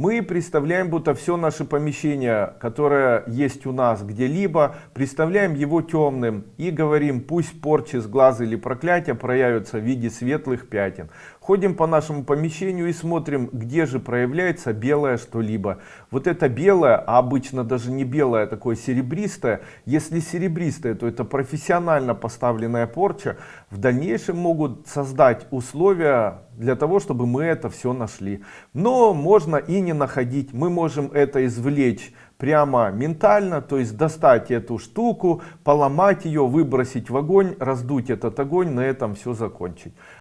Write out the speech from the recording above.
Мы представляем, будто все наше помещение, которое есть у нас где-либо, представляем его темным и говорим, пусть порчи с глаза или проклятия проявятся в виде светлых пятен. Ходим по нашему помещению и смотрим, где же проявляется белое что-либо. Вот это белое, а обычно даже не белое, а такое серебристое. Если серебристое, то это профессионально поставленная порча. В дальнейшем могут создать условия для того, чтобы мы это все нашли. Но можно и не находить. Мы можем это извлечь прямо ментально, то есть достать эту штуку, поломать ее, выбросить в огонь, раздуть этот огонь, на этом все закончить.